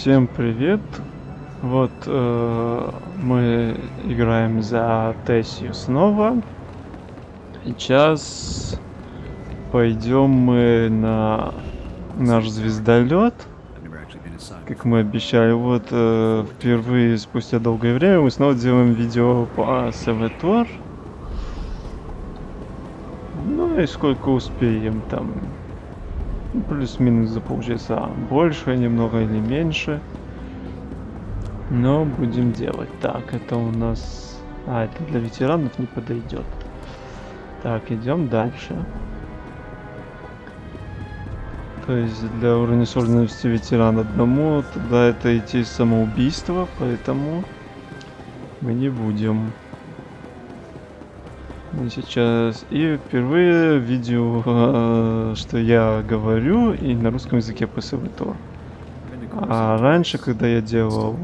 Всем привет! Вот э, мы играем за Тессию снова. Сейчас пойдем мы на наш звездолет. Как мы обещали, вот э, впервые спустя долгое время мы снова делаем видео по Саватор. Ну и сколько успеем там. Плюс-минус за полчаса. Больше немного или меньше. Но будем делать. Так, это у нас... А, это для ветеранов не подойдет. Так, идем дальше. То есть для уровня сложности ветеран одному, тогда это идти самоубийство, поэтому мы не будем. Сейчас и впервые видео, э, что я говорю и на русском языке по СВТОР. А раньше, когда я делал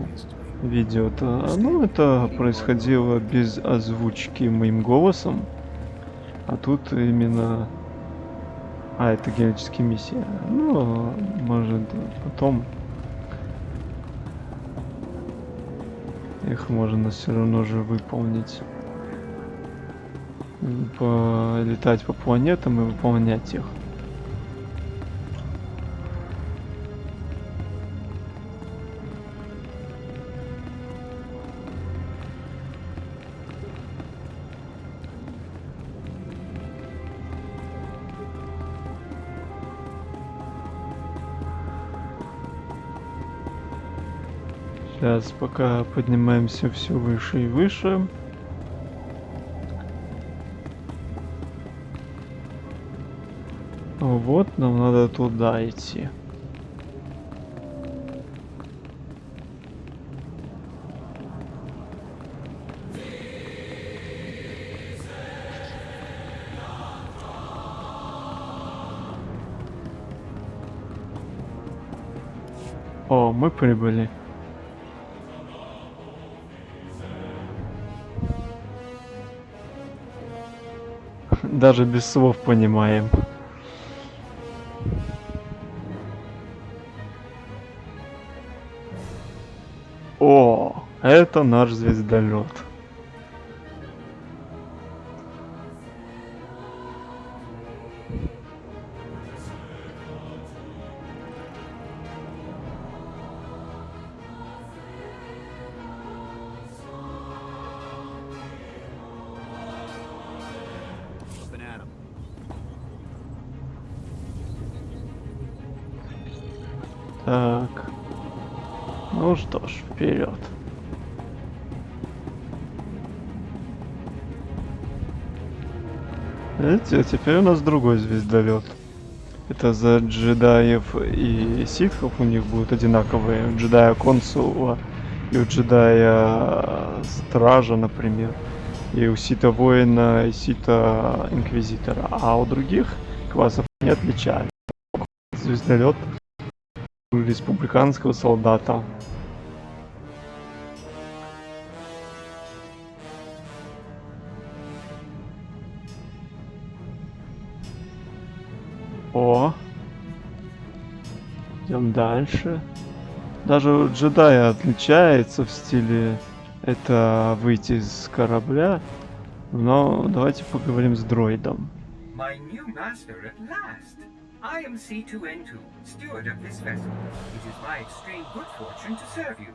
видео, то ну, это происходило без озвучки моим голосом. А тут именно... А, это генетические миссии. Ну, может, потом... Их можно все равно же выполнить. Полетать по планетам и выполнять их. Сейчас пока поднимаемся все выше и выше. Вот, нам надо туда идти. О, мы прибыли. Даже без слов понимаем. Это наш звездолет. Так. Ну что ж, вперед. Видите, теперь у нас другой звездолет. Это за джедаев и ситхов у них будут одинаковые. У джедая консула и у джедая стража, например. И у сита воина и сита инквизитора. А у других классов не отличают. Звездолет республиканского солдата. Дальше. Даже у джедая отличается в стиле это выйти из корабля. Но давайте поговорим с дроидом. My new master at last. I am C2N2, steward of this vessel. It is my extreme good fortune to serve you.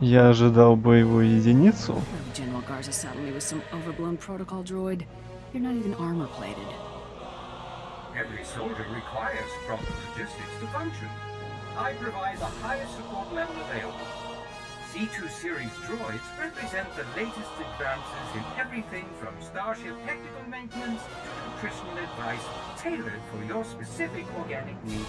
Я ожидал боевую единицу. General Garza saddled me with some overblown protocol droid. You're not even armor plated. Every soldier requires proper logistics to function. I provide the highest support level available. C2 series droids represent the latest advances in everything from Starship technical maintenance to nutritional advice tailored for your specific organic needs.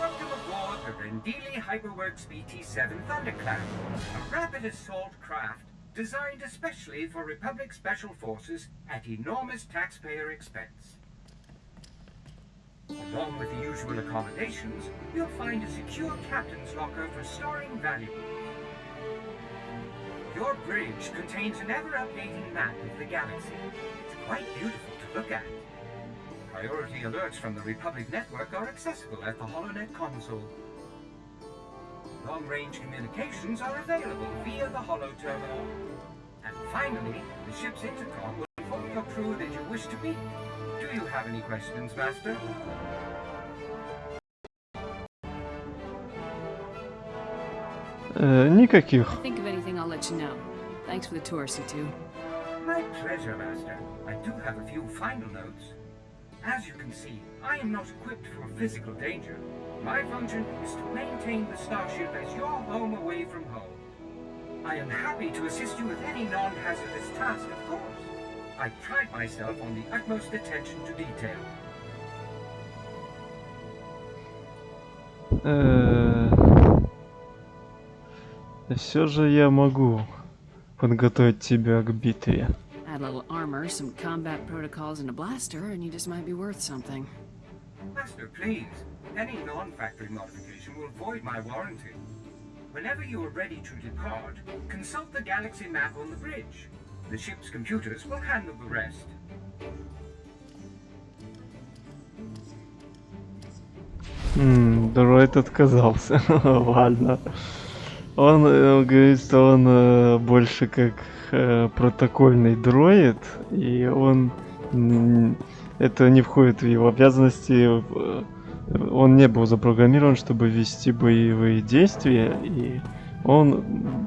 Welcome aboard the Rendili Hyperworks BT-7 Thundercloud, a rapid assault craft designed especially for Republic Special Forces at enormous taxpayer expense. Along with the usual accommodations, you'll find a secure captain's locker for storing valuables. Your bridge contains an ever-updating map of the galaxy. It's quite beautiful to look at. priority alerts from the Republic Network are accessible at the HoloNet console. Long-range communications are available via the Holo Terminal. And finally, the ship's intercom will inform your crew that you wish to meet. Do you have any questions, Master? Э, никаких. Think of anything, I'll let you know. Thanks for the tour, C2. My pleasure, Master. I do have a few final notes. As you can see, I am not equipped for physical danger. My function is to maintain the starship as your home away from home. I am happy to assist you with any non-hazardous task, of course. I pride myself on the utmost attention to detail. Все же я могу подготовить тебя к битве. Add a little armor, some combat protocols, and a blaster, and you just might be worth something. Master, please. Any non-factory modification will void my warranty. Whenever you are ready to depart, consult the galaxy map on the bridge. The ship's computers will handle the rest. М, Дроид отказался. Ладно. Он э, говорит, что он э, больше как э, протокольный дроид, и он это не входит в его обязанности. в- Он не был запрограммирован, чтобы вести боевые действия, и он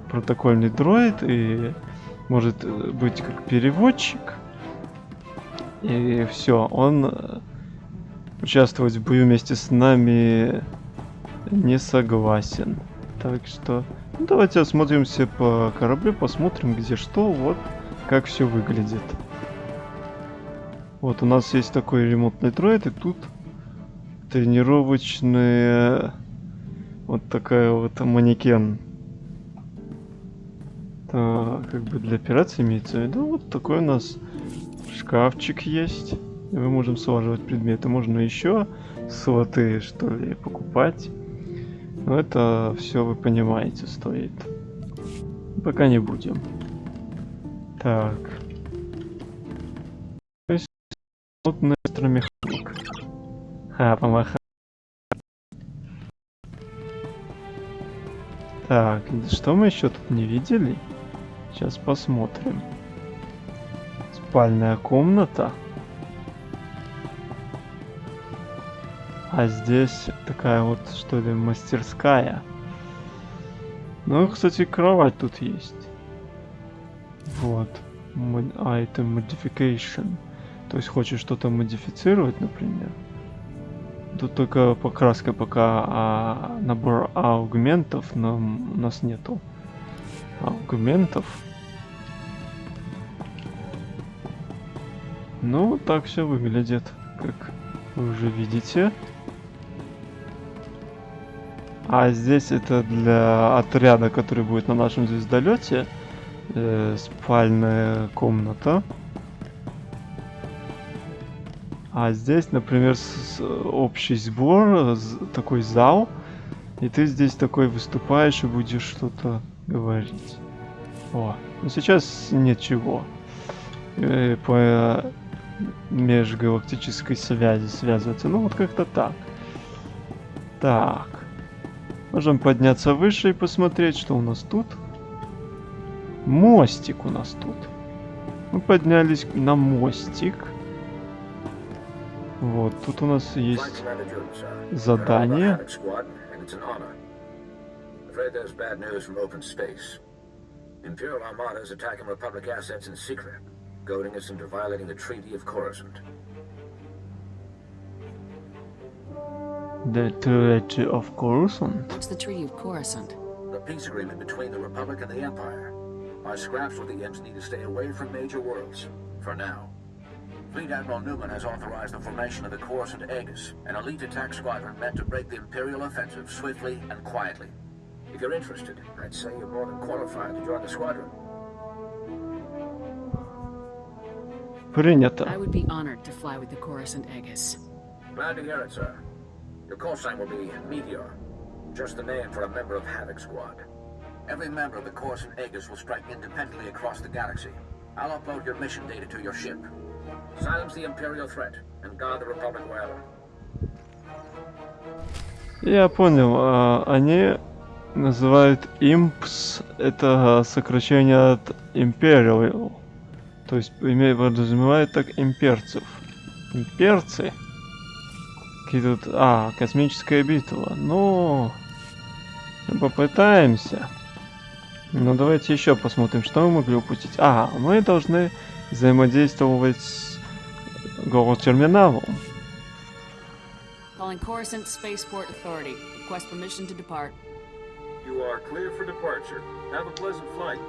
протокольный дроид и может э, быть как переводчик. И все, он э, участвовать в бою вместе с нами не согласен. Так что ну, давайте осмотримся по кораблю, посмотрим где что, вот как все выглядит. Вот у нас есть такой ремонтный дроид, и тут тренировочная вот такая вот манекен. Так, как бы для операции имеется в виду. Вот такой у нас шкафчик есть. И мы можем слаживать предметы. Можно еще слоты, что ли, покупать. Но это все вы понимаете стоит. Пока не будем. Так. То есть, плотный электромеханик. Ха, помаха. Так, что мы еще тут не видели? Сейчас посмотрим. Спальная комната. А здесь такая вот, что ли, мастерская. Ну, кстати, кровать тут есть. Вот. Mod- Item Modification. То есть хочешь что-то модифицировать, например. Тут только покраска пока, а набор аугментов нам, у нас нету. Аугментов. Ну, так все выглядит, как вы уже видите. А здесь это для отряда, который будет на нашем звездолете. э, спальная комната. А здесь, например, с- с- общий сбор, з- такой зал. И ты здесь такой выступаешь и будешь что-то говорить. О, ну сейчас ничего. Э, по э, межгалактической связи связываться. Ну вот как-то так. Так. Можем подняться выше и посмотреть, что у нас тут. Мостик у нас тут. Мы поднялись на мостик. Вот, тут у нас есть задание. Afraid there's bad news from open space. Imperial Armada is attacking Republic assets in secret, goading us into violating the Treaty of Coruscant. The Treaty of Coruscant. What's the Treaty of Coruscant? The peace agreement between the Republic and the Empire. Our scraps with the Imps need to stay away from major worlds, for now. Fleet Admiral Newman has authorized the formation of the Coruscant Aegis, an elite attack squadron meant to break the Imperial offensive swiftly and quietly. If you're interested, I'd say you're more than qualified to join the squadron. Принято. I would be honored to fly with the Coruscant Aegis. Glad to hear it, sir. Your call sign will be Meteor, just the name for a member of Havoc Squad. Every member of the Coruscant Aegis will strike independently across the galaxy. I'll upload your mission data to your ship. Silence the Imperial threat and guard the Republic well. Я понял, а, они называют импс, это сокращение от Imperial. То есть имеет подразумевает так имперцев. Имперцы? Какие тут... А, космическая битва. Ну, попытаемся. Ну, давайте еще посмотрим, что мы могли упустить. А, мы должны взаимодействовать с голос-терминалом. Calling Coruscant Spaceport Authority. Request permission to depart. You are clear for departure. Have a pleasant flight.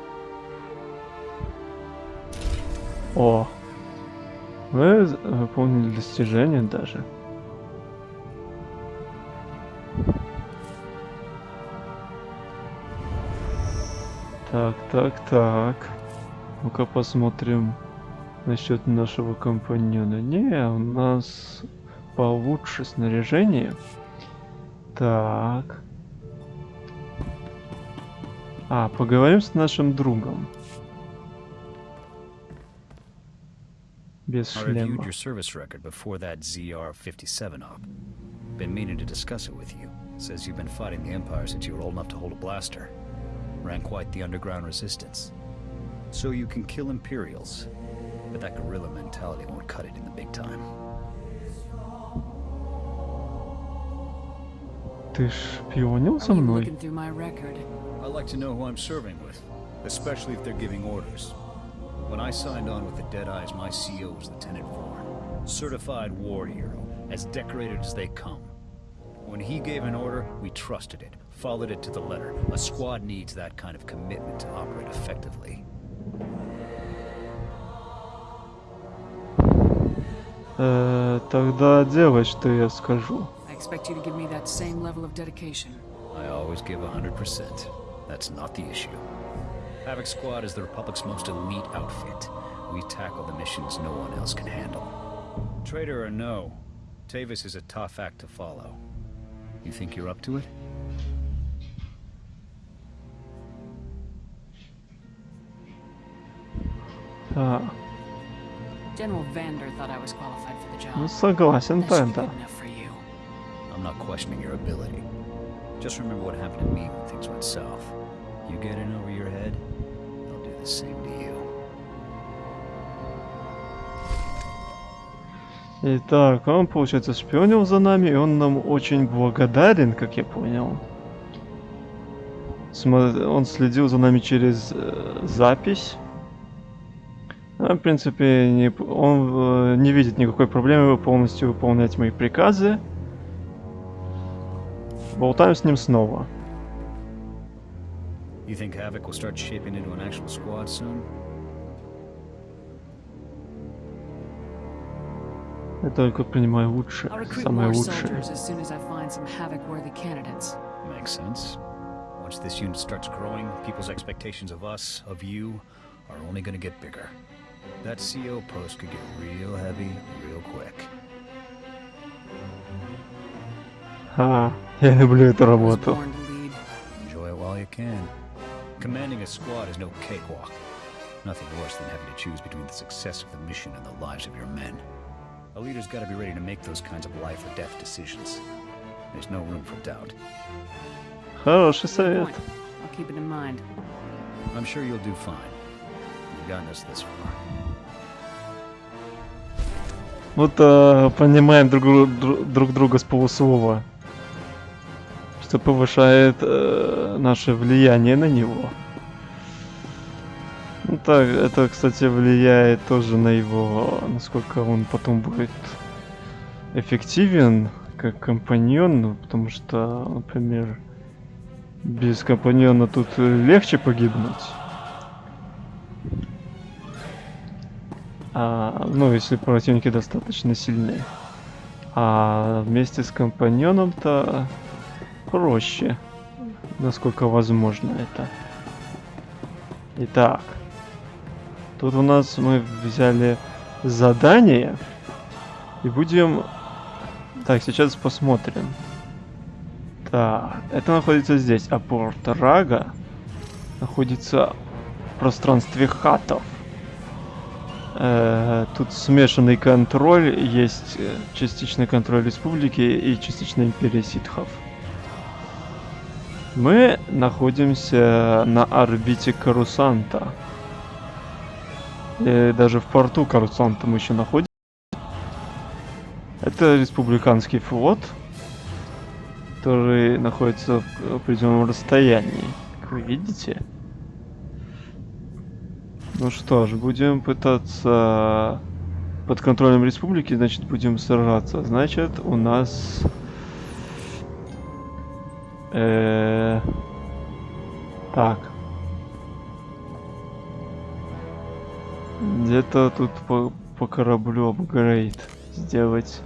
О, вы выполнили достижение даже. Так, так, так. Ну-ка посмотрим насчет нашего компаньона. Не, у нас получше снаряжение. Так. А, поговорим с нашим другом. Без I reviewed шлема. your service record before that ZR-57 op. Been meaning to discuss it with you. Says you've been fighting the Empire since you were old enough to hold a blaster. Ran quite the underground resistance. So you can kill Imperials. But that guerrilla mentality won't cut it in the big time. Ты шпионил за Are you мной? looking through my record? I like to know who I'm serving with, especially if they're giving orders. When I signed on with the Deadeyes, my CO was Lieutenant Vaughn. Certified war hero, as decorated as they come. When he gave an order, we trusted it, followed it to the letter. A squad needs that kind of commitment to operate effectively. Э, тогда делай, что я скажу. I expect you to give me that same level of dedication. I always give 100%. That's not the issue. Havoc Squad is the Republic's most elite outfit. We tackle the missions no one else can handle. Traitor or no, Tavis is a tough act to follow. You think you're up to it? Так, General Vander thought I was qualified for the job. ну согласен That should be тогда. good enough for you. I'm not questioning your ability. Just remember what happened to me when things went south. You get in over your head, they'll do the same to you. Итак, он, получается, шпионил за нами, и он нам очень благодарен, как я понял. Смо- Он следил за нами через э, запись. А, в принципе, не он э, не видит никакой проблемы полностью выполнять мои приказы. Болтаем с ним снова. You think Havoc will start shaping into an actual squad soon? Я только принимаю лучшее, I'll recruit самое more лучшее. soldiers as soon as I find some havoc-worthy candidates. Makes sense. Once this unit starts growing, people's expectations of us, of you, are only gonna get bigger. That CO post could get real heavy real quick. А, я люблю эту I was работу. born to lead. Enjoy it while you can. Commanding a squad is no cakewalk. Nothing worse than having to choose between the success of the mission and the lives of your men. A leader's gotta be ready to make those kinds of life or death decisions. There's no room for doubt. Хороший Good совет. point. I'll keep it in mind. I'm sure you'll do fine. You've gotten us this far. Вот э, понимаем друг, дру- дру- друг друга с полуслова. Что повышает э, наше влияние на него. Ну так, это, кстати, влияет тоже на его, насколько он потом будет эффективен как компаньон, ну, потому что, например, без компаньона тут легче погибнуть. А, ну, если противники достаточно сильные. А вместе с компаньоном-то проще, насколько возможно это. Итак, тут у нас мы взяли задание и будем... Так, сейчас посмотрим. Так, это находится здесь, а порт Рага находится в пространстве хатов. Э, тут смешанный контроль, есть э, частичный контроль республики и частичная империя ситхов. Мы находимся на орбите Карусанта. И даже в порту Карусанта мы еще находимся. Это республиканский флот, который находится в определенном расстоянии, как вы видите. Ну что ж, будем пытаться под контролем республики, значит, будем сражаться. Значит, у нас... Э, так. Где-то тут по, по кораблю апгрейд сделать.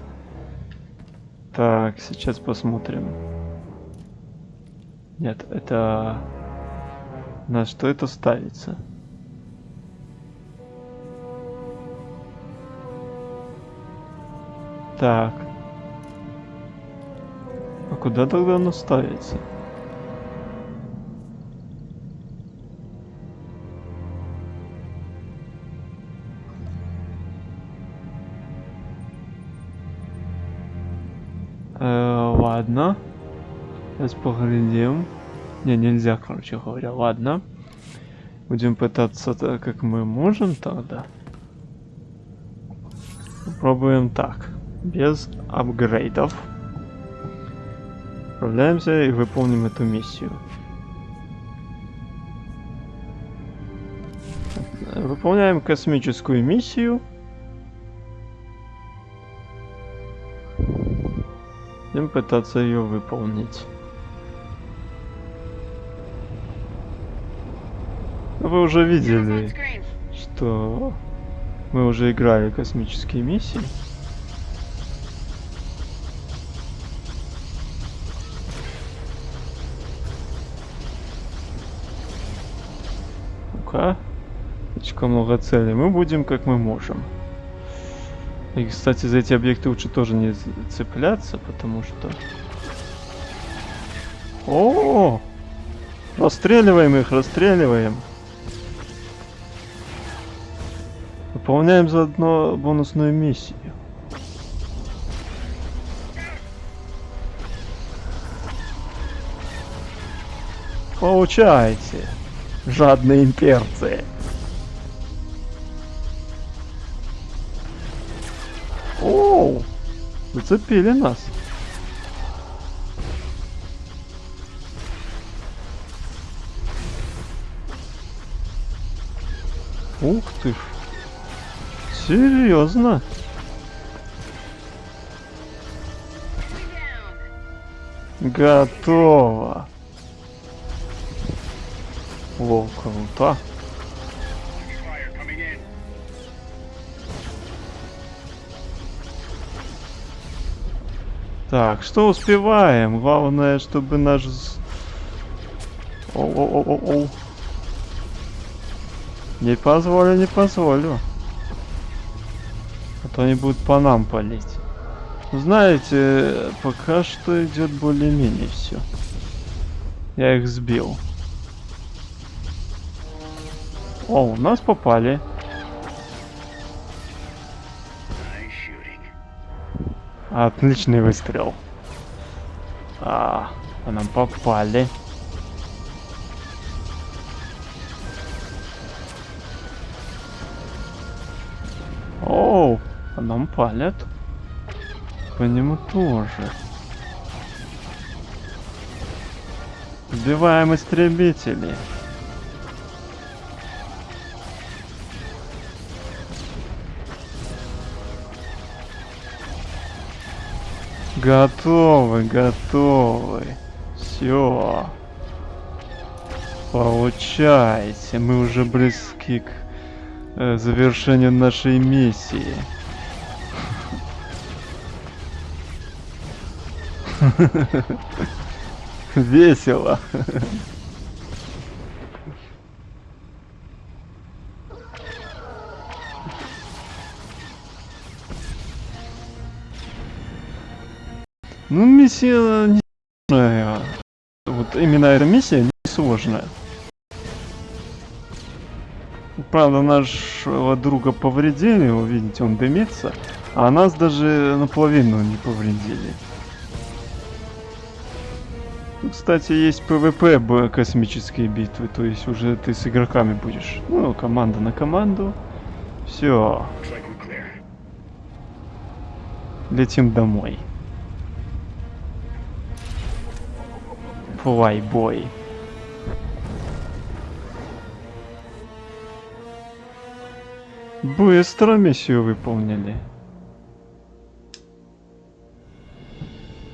Так, сейчас посмотрим. Нет, это... На что это ставится? Так. Куда тогда оно ставится? Э, ладно. Сейчас поглядим. Не, нельзя, короче говоря. Ладно. Будем пытаться так, как мы можем тогда. Попробуем так без апгрейдов. Отправляемся и выполним эту миссию. Выполняем космическую миссию. Будем пытаться ее выполнить. Вы уже видели, что мы уже играли космические миссии. Пока. Слишком много целей. Мы будем как мы можем. И, кстати, за эти объекты лучше тоже не цепляться, потому что... -о, -о! Расстреливаем их, расстреливаем. Выполняем заодно бонусную миссию. Получайте жадные имперцы. Оу, зацепили нас. Ух ты ж. Серьезно? Готово. Круто. Так, что успеваем? Главное, чтобы. О-о-о-о-о. Не позволю, не позволю. А то они будут по нам палить. Знаете, пока что идет более-менее все. Я их сбил. О, у нас попали. Отличный выстрел. А, нам попали. Оу, нам палят. По нему тоже. Сбиваем истребители. Готовы, готовы. Все. Получайте. Мы уже близки к э, завершению нашей миссии. Весело. Ну, миссия не сложная. Вот именно эта миссия не сложная. Правда, нашего друга повредили, вы видите, он дымится. А нас даже наполовину не повредили. Кстати, есть PvP космические битвы, то есть уже ты с игроками будешь. Ну, команда на команду. Все. Летим домой. Флайбой. Быстро миссию выполнили.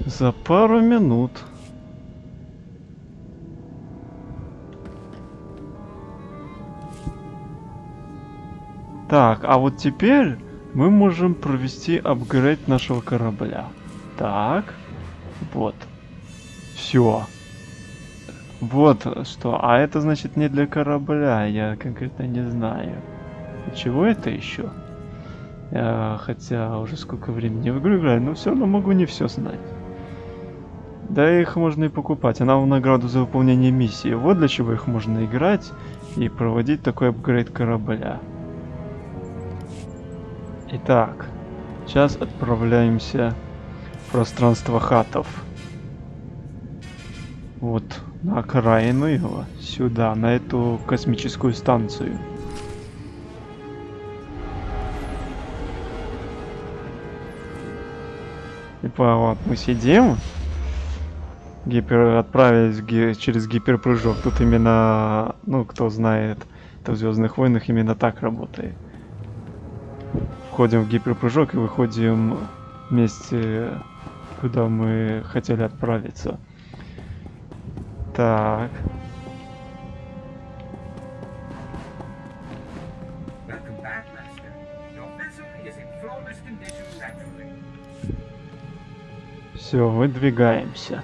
За пару минут. Так, а вот теперь мы можем провести апгрейд нашего корабля. Так, вот. Все. Вот что. А это значит не для корабля, я конкретно не знаю. Чего это еще? Я, хотя уже сколько времени в игру играю, но все равно могу не все знать. Да их можно и покупать. Она в награду за выполнение миссии. Вот для чего их можно играть и проводить такой апгрейд корабля. Итак, сейчас отправляемся в пространство хатов. Вот на окраину его, сюда, на эту космическую станцию. Типа вот мы сидим, гипер отправились ги через гиперпрыжок. Тут именно, ну кто знает, это в Звездных войнах именно так работает. Входим в гиперпрыжок и выходим вместе, куда мы хотели отправиться. Так. Все, выдвигаемся.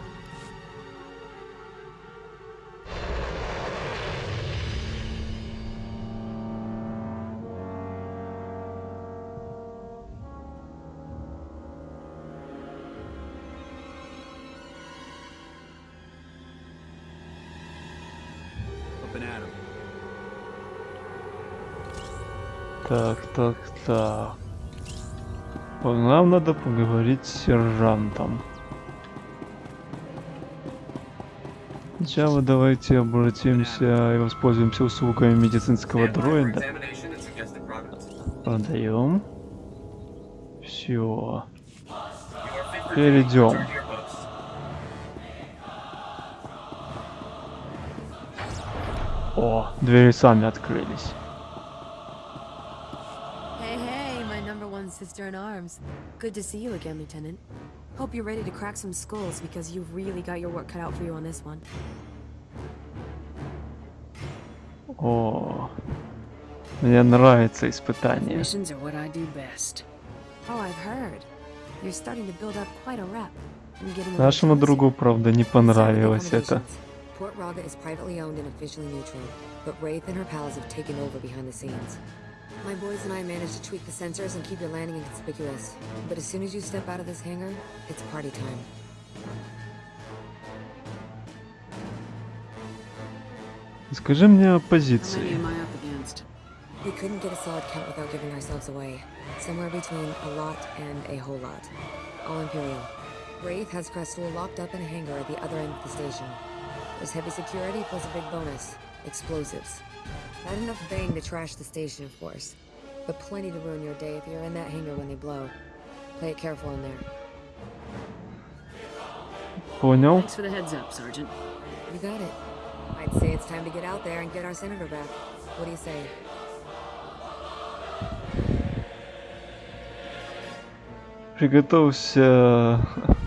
Так, так, так. Нам надо поговорить с сержантом. Сначала давайте обратимся и воспользуемся услугами медицинского дроида. Продаем. Все. Перейдем. О, двери сами открылись. sister in arms. Good to see you again, Lieutenant. Hope you're ready to crack some skulls because you've really got your work cut out for you on this one. О, мне нравится испытание. Missions are what I do best. Oh, I've heard. You're starting to build up quite a rep. Нашему другу, правда, не понравилось это. Port Raga is privately owned and officially neutral, but Wraith and her pals have taken over behind the scenes. My boys and I managed to tweak the sensors and keep your landing inconspicuous. But as soon as you step out of this hangar, it's party time. Скажи мне о позиции. We couldn't get a solid count without giving ourselves away. Somewhere between a lot and a whole lot. All Imperial. Wraith has Crestool locked up in a hangar at the other end of the station. There's heavy security plus a big bonus. Explosives. Not enough bang to trash the station, of course. But plenty to ruin your day if you're in that hangar when they blow. Play it careful in there. Понял. Thanks for the heads up, Sergeant. You got it. I'd say it's time to get out there and get our senator back. What do you say? Приготовься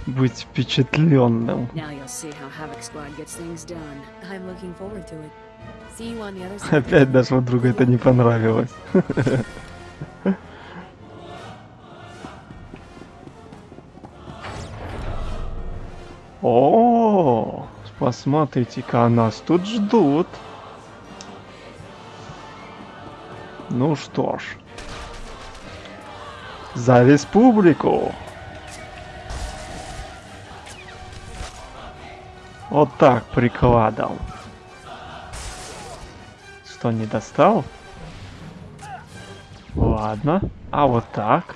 быть впечатленным. Now you'll see how Havoc Squad gets things done. I'm looking forward to it. Опять нашего друга это не понравилось. О, посмотрите-ка, нас тут ждут. Ну что ж. За республику. Вот так прикладом что не достал? Ладно. А вот так.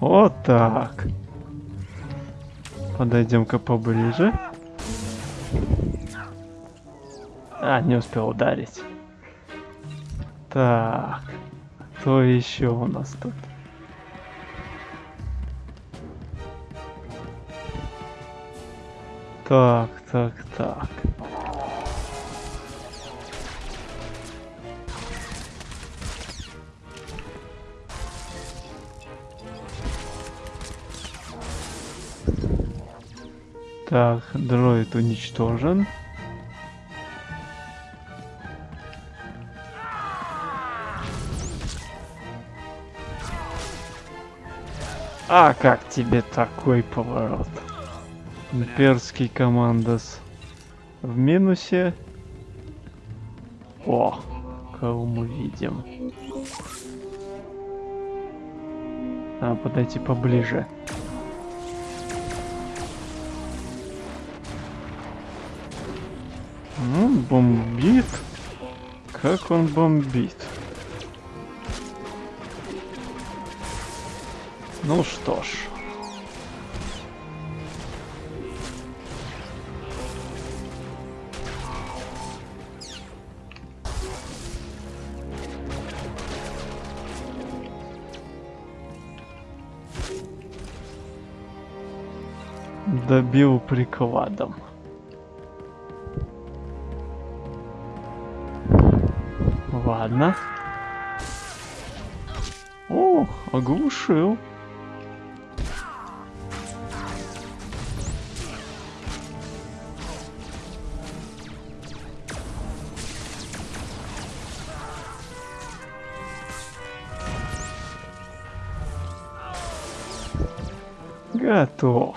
Вот так. Подойдем-ка поближе. А, не успел ударить. Так. Кто еще у нас тут? Так, так, так. Так, дроид уничтожен. А как тебе такой поворот? Имперский командос в минусе. О, кого мы видим? А, подойти поближе. Ну, бомбит. Как он бомбит? Ну что ж. Добил прикладом. Ладно. О, оглушил. Готов.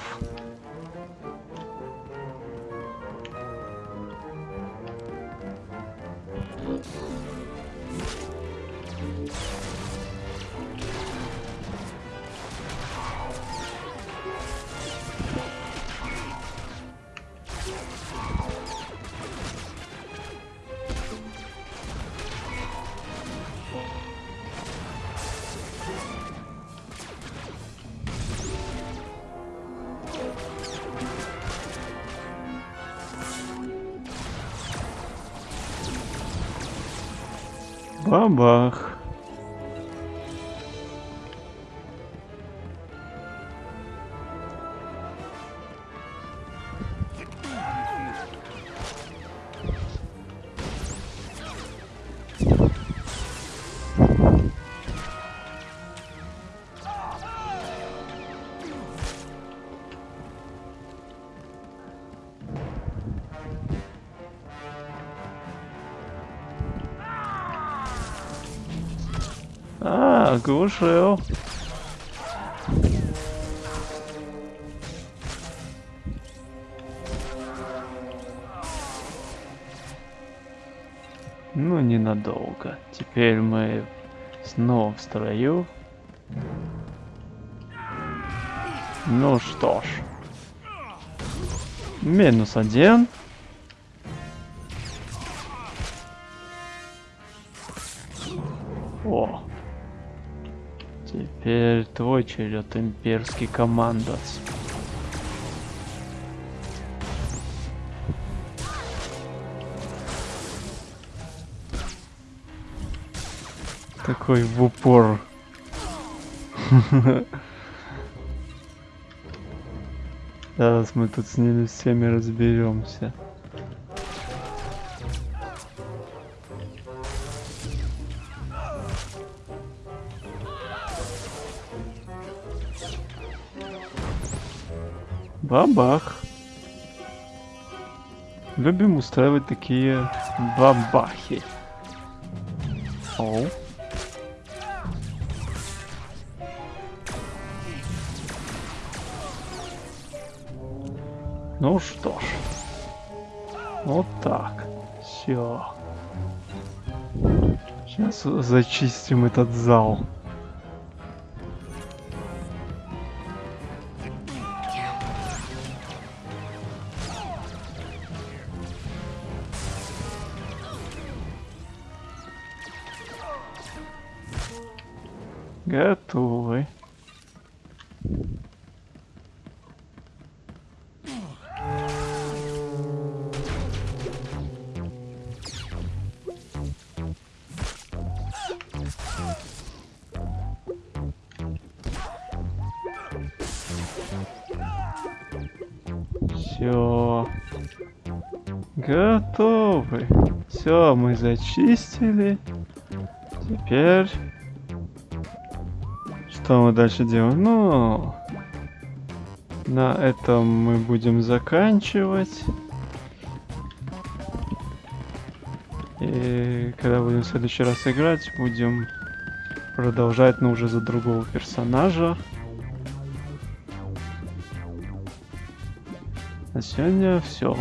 Оглушил. Ну, ненадолго. Теперь мы снова в строю. Ну что ж. Минус один. Твой черед, имперский командос. Такой в упор. Сейчас мы тут с ними всеми разберемся. Бабах. Любим устраивать такие бабахи. Оу. Ну что ж. Вот так. Все. Сейчас зачистим этот зал. Готовы. Все. Готовы. Все, мы зачистили. Теперь... Что мы дальше делаем? Ну... На этом мы будем заканчивать. И когда будем в следующий раз играть, будем продолжать, но уже за другого персонажа. На сегодня все.